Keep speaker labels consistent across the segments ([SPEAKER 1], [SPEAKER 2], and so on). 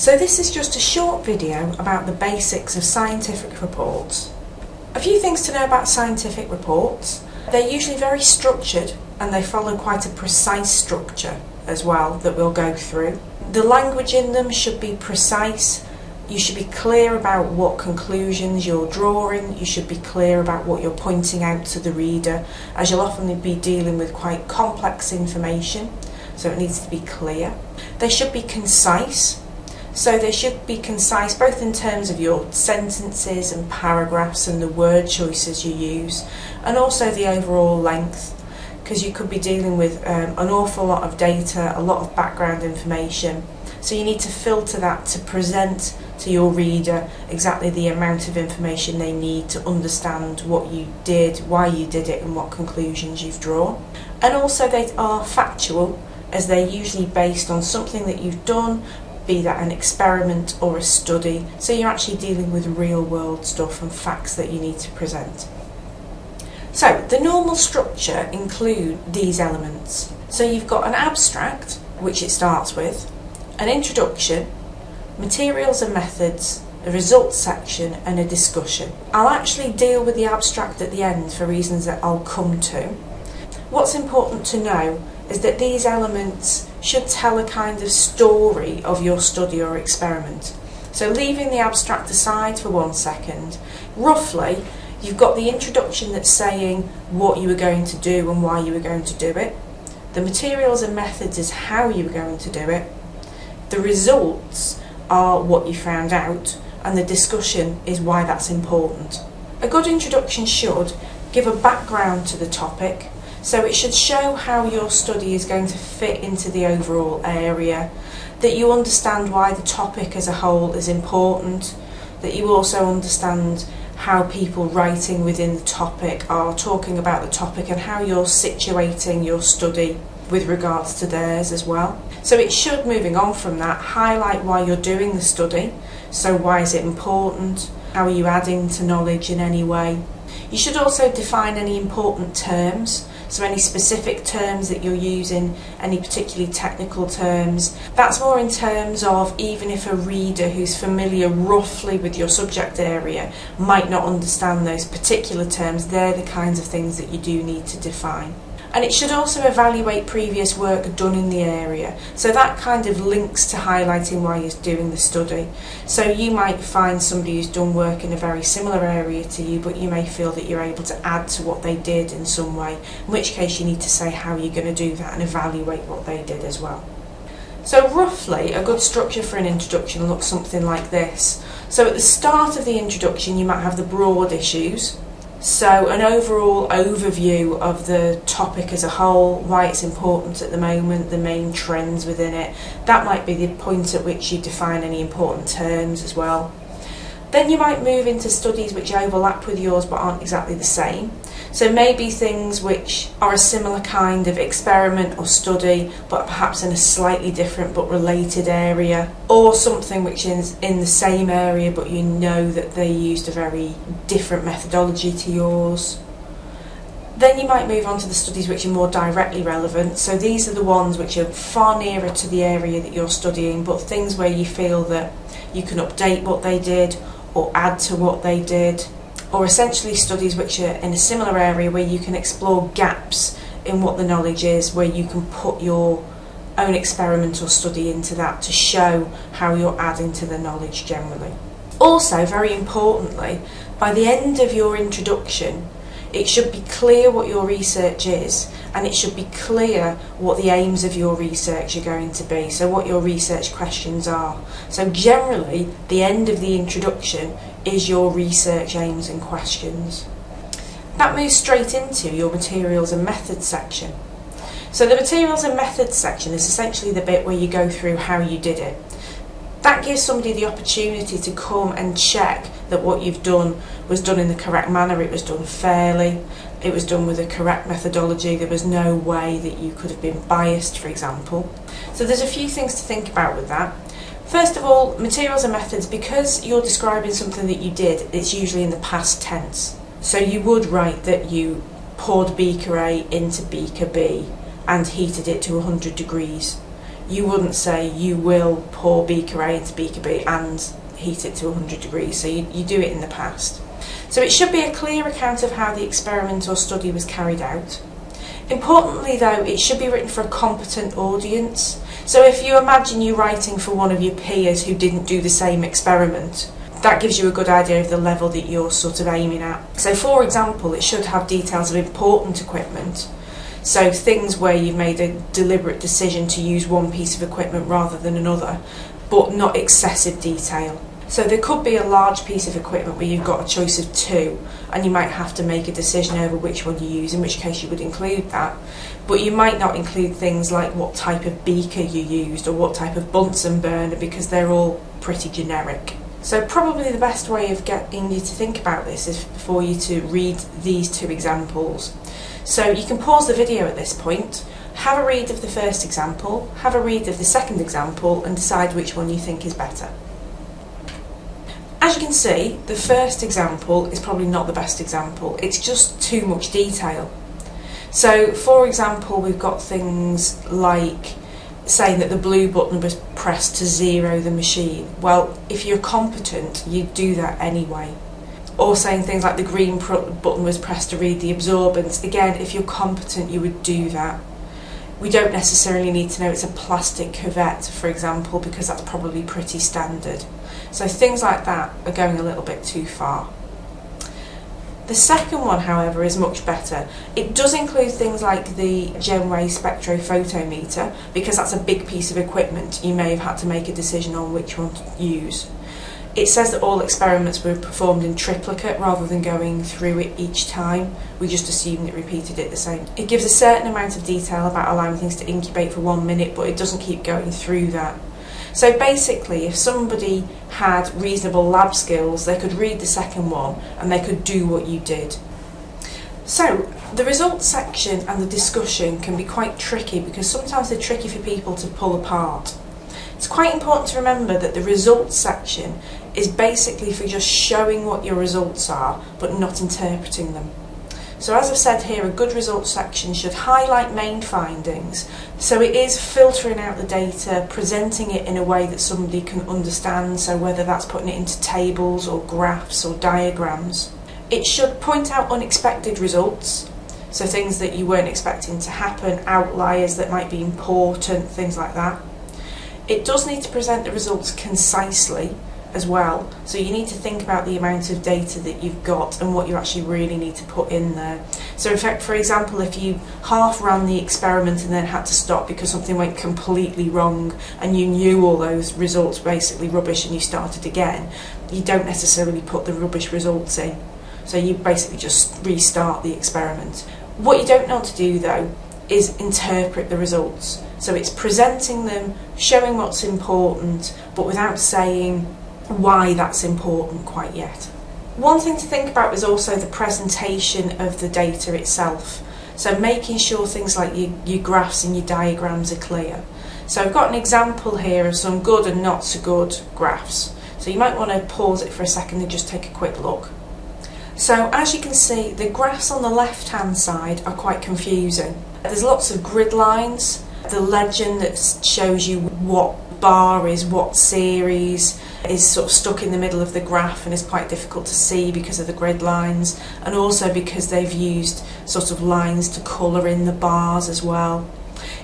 [SPEAKER 1] So this is just a short video about the basics of scientific reports. A few things to know about scientific reports. They're usually very structured and they follow quite a precise structure as well that we'll go through. The language in them should be precise. You should be clear about what conclusions you're drawing. You should be clear about what you're pointing out to the reader as you'll often be dealing with quite complex information so it needs to be clear. They should be concise so they should be concise both in terms of your sentences and paragraphs and the word choices you use and also the overall length because you could be dealing with um, an awful lot of data, a lot of background information. So you need to filter that to present to your reader exactly the amount of information they need to understand what you did, why you did it and what conclusions you've drawn. And also they are factual as they're usually based on something that you've done be that an experiment or a study. So you're actually dealing with real world stuff and facts that you need to present. So the normal structure include these elements. So you've got an abstract, which it starts with, an introduction, materials and methods, a results section and a discussion. I'll actually deal with the abstract at the end for reasons that I'll come to. What's important to know is that these elements should tell a kind of story of your study or experiment. So leaving the abstract aside for one second, roughly you've got the introduction that's saying what you were going to do and why you were going to do it. The materials and methods is how you were going to do it. The results are what you found out and the discussion is why that's important. A good introduction should give a background to the topic, so it should show how your study is going to fit into the overall area, that you understand why the topic as a whole is important, that you also understand how people writing within the topic are talking about the topic and how you're situating your study with regards to theirs as well. So it should, moving on from that, highlight why you're doing the study. So why is it important? How are you adding to knowledge in any way? You should also define any important terms so any specific terms that you're using, any particularly technical terms. That's more in terms of even if a reader who's familiar roughly with your subject area might not understand those particular terms, they're the kinds of things that you do need to define and it should also evaluate previous work done in the area. So that kind of links to highlighting why you're doing the study. So you might find somebody who's done work in a very similar area to you, but you may feel that you're able to add to what they did in some way, in which case you need to say how you're going to do that and evaluate what they did as well. So roughly, a good structure for an introduction looks something like this. So at the start of the introduction, you might have the broad issues, so an overall overview of the topic as a whole, why it's important at the moment, the main trends within it. That might be the point at which you define any important terms as well. Then you might move into studies which overlap with yours but aren't exactly the same. So maybe things which are a similar kind of experiment or study, but perhaps in a slightly different but related area, or something which is in the same area but you know that they used a very different methodology to yours. Then you might move on to the studies which are more directly relevant. So these are the ones which are far nearer to the area that you're studying, but things where you feel that you can update what they did or add to what they did or essentially studies which are in a similar area where you can explore gaps in what the knowledge is, where you can put your own experimental study into that to show how you're adding to the knowledge generally. Also, very importantly, by the end of your introduction, it should be clear what your research is and it should be clear what the aims of your research are going to be, so what your research questions are. So generally, the end of the introduction is your research aims and questions. That moves straight into your materials and methods section. So the materials and methods section is essentially the bit where you go through how you did it. That gives somebody the opportunity to come and check that what you've done was done in the correct manner, it was done fairly, it was done with the correct methodology, there was no way that you could have been biased, for example. So there's a few things to think about with that. First of all, materials and methods, because you're describing something that you did, it's usually in the past tense. So you would write that you poured beaker A into beaker B and heated it to 100 degrees. you wouldn't say you will pour beaker A into beaker B and heat it to 100 degrees, so you, you do it in the past. So it should be a clear account of how the experiment or study was carried out. Importantly though, it should be written for a competent audience. So if you imagine you writing for one of your peers who didn't do the same experiment, that gives you a good idea of the level that you're sort of aiming at. So for example, it should have details of important equipment. So things where you've made a deliberate decision to use one piece of equipment rather than another, but not excessive detail. So there could be a large piece of equipment where you've got a choice of two and you might have to make a decision over which one you use, in which case you would include that. But you might not include things like what type of beaker you used or what type of Bunsen burner because they're all pretty generic. So probably the best way of getting you to think about this is for you to read these two examples. So you can pause the video at this point, have a read of the first example, have a read of the second example and decide which one you think is better. As you can see, the first example is probably not the best example. It's just too much detail. So for example, we've got things like saying that the blue button was pressed to zero the machine. Well, if you're competent, you'd do that anyway. Or saying things like the green button was pressed to read the absorbance. Again, if you're competent, you would do that. We don't necessarily need to know it's a plastic cuvette, for example, because that's probably pretty standard. So things like that are going a little bit too far. The second one, however, is much better. It does include things like the Jenway spectrophotometer because that's a big piece of equipment. You may have had to make a decision on which one to use. It says that all experiments were performed in triplicate rather than going through it each time. We just assumed it repeated it the same. It gives a certain amount of detail about allowing things to incubate for one minute, but it doesn't keep going through that. So basically, if somebody had reasonable lab skills, they could read the second one and they could do what you did. So, the results section and the discussion can be quite tricky because sometimes they're tricky for people to pull apart. It's quite important to remember that the results section is basically for just showing what your results are but not interpreting them. So as I've said here, a good results section should highlight main findings. So it is filtering out the data, presenting it in a way that somebody can understand, so whether that's putting it into tables or graphs or diagrams. It should point out unexpected results, so things that you weren't expecting to happen, outliers that might be important, things like that. It does need to present the results concisely, as well. So you need to think about the amount of data that you've got and what you actually really need to put in there. So in fact, for example, if you half ran the experiment and then had to stop because something went completely wrong and you knew all those results basically rubbish and you started again, you don't necessarily put the rubbish results in. So you basically just restart the experiment. What you don't want to do though is interpret the results. So it's presenting them, showing what's important, but without saying why that's important quite yet. One thing to think about is also the presentation of the data itself. So making sure things like your, your graphs and your diagrams are clear. So I've got an example here of some good and not so good graphs. So you might want to pause it for a second and just take a quick look. So as you can see, the graphs on the left hand side are quite confusing. There's lots of grid lines, the legend that shows you what bar is what series, is sort of stuck in the middle of the graph and is quite difficult to see because of the grid lines and also because they've used sort of lines to colour in the bars as well.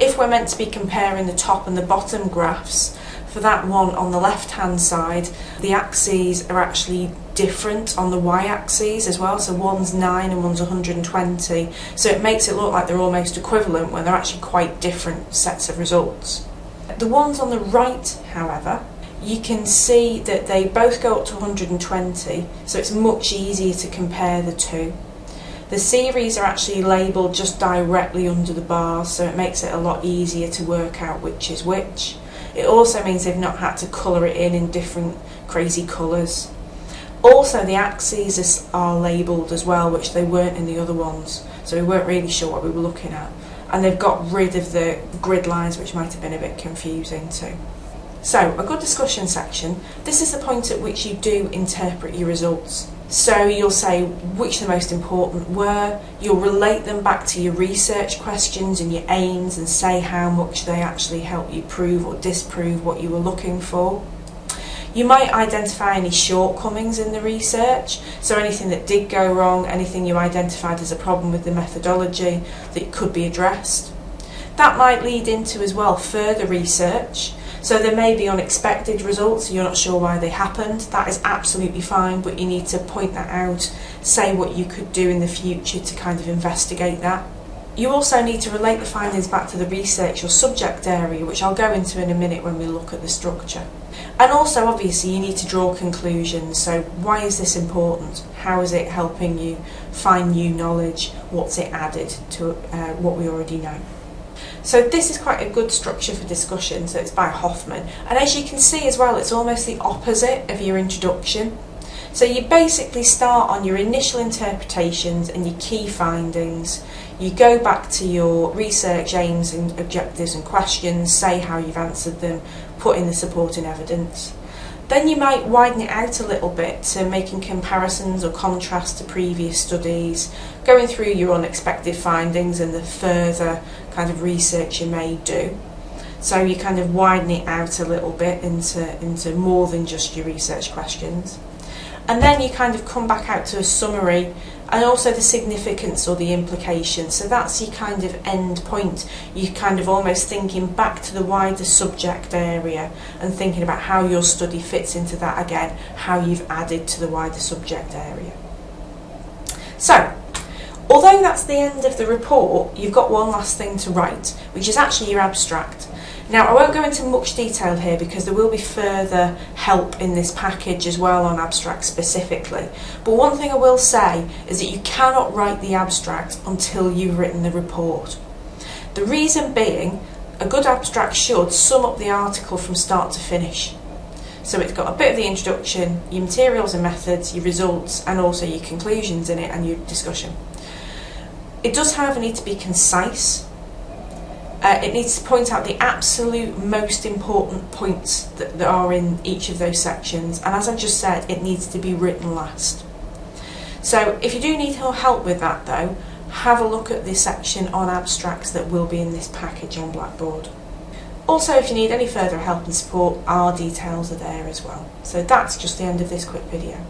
[SPEAKER 1] If we're meant to be comparing the top and the bottom graphs, for that one on the left hand side, the axes are actually different on the y-axis as well, so one's 9 and one's 120, so it makes it look like they're almost equivalent when they're actually quite different sets of results. The ones on the right, however, you can see that they both go up to 120 so it's much easier to compare the two. The series are actually labelled just directly under the bars so it makes it a lot easier to work out which is which. It also means they've not had to colour it in in different crazy colours. Also the axes are labelled as well which they weren't in the other ones so we weren't really sure what we were looking at and they've got rid of the grid lines which might have been a bit confusing too. So, a good discussion section, this is the point at which you do interpret your results. So you'll say which the most important were, you'll relate them back to your research questions and your aims and say how much they actually help you prove or disprove what you were looking for. You might identify any shortcomings in the research, so anything that did go wrong, anything you identified as a problem with the methodology that could be addressed. That might lead into as well further research so there may be unexpected results, you're not sure why they happened. That is absolutely fine, but you need to point that out, say what you could do in the future to kind of investigate that. You also need to relate the findings back to the research or subject area, which I'll go into in a minute when we look at the structure. And also, obviously, you need to draw conclusions. So, why is this important? How is it helping you find new knowledge? What's it added to uh, what we already know? So this is quite a good structure for discussion, so it's by Hofmann. And as you can see as well, it's almost the opposite of your introduction. So you basically start on your initial interpretations and your key findings. You go back to your research aims and objectives and questions, say how you've answered them, put in the supporting evidence. Then you might widen it out a little bit to making comparisons or contrasts to previous studies, going through your unexpected findings and the further kind of research you may do. So you kind of widen it out a little bit into, into more than just your research questions. And then you kind of come back out to a summary and also the significance or the implication. So that's your kind of end point. You're kind of almost thinking back to the wider subject area and thinking about how your study fits into that again, how you've added to the wider subject area. So, although that's the end of the report, you've got one last thing to write, which is actually your abstract. Now, I won't go into much detail here because there will be further help in this package as well on abstract specifically. But one thing I will say is that you cannot write the abstract until you've written the report. The reason being, a good abstract should sum up the article from start to finish. So it's got a bit of the introduction, your materials and methods, your results, and also your conclusions in it and your discussion. It does, however, need to be concise uh, it needs to point out the absolute most important points that, that are in each of those sections and as I just said it needs to be written last. So if you do need help with that though have a look at the section on abstracts that will be in this package on Blackboard. Also if you need any further help and support our details are there as well. So that's just the end of this quick video.